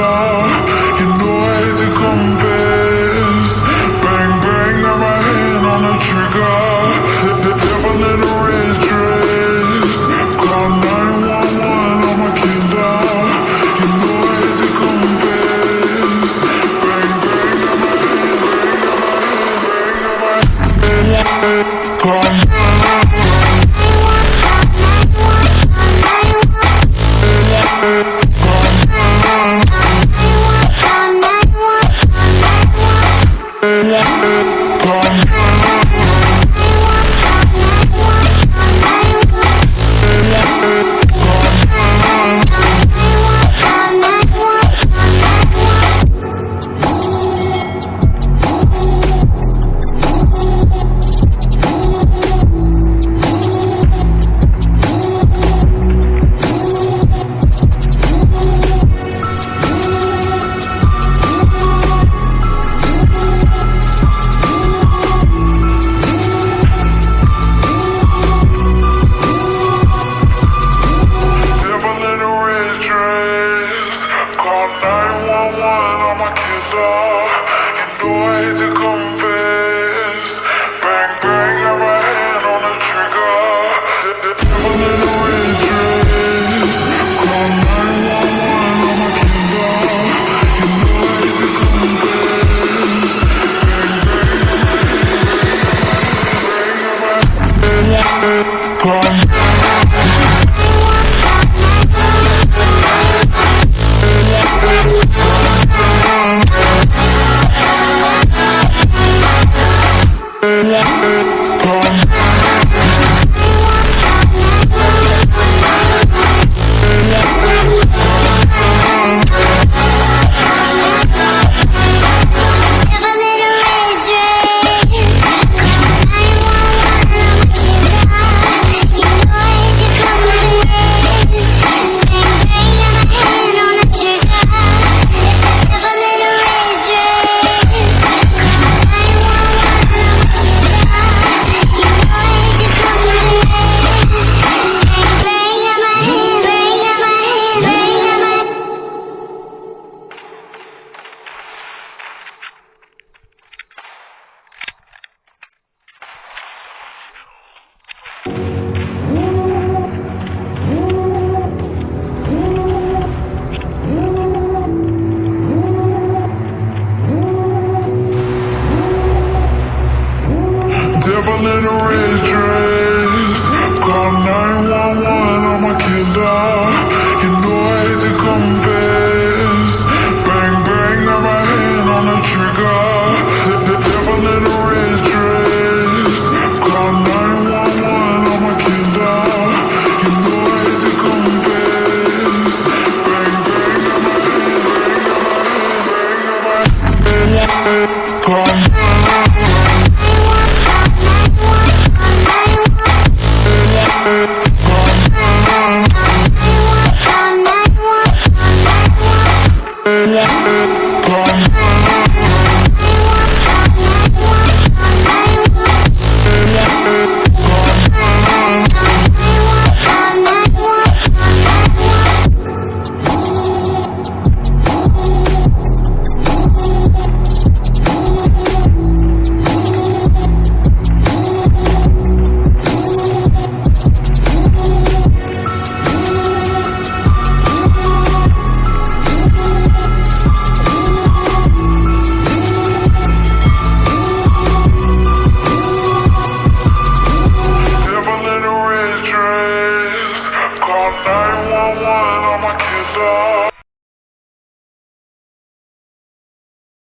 love. Amen. I'm going to go. never let a red dress Call 911, I'm a killer. You know I hate to confess. Bang, bang, Got my hand on the trigger. The, the devil in a red dress Call 911, I'm a killer. You know I hate to confess. Bang, bang, Got my hand, bang, now my hand, bang, now my hand. Call far.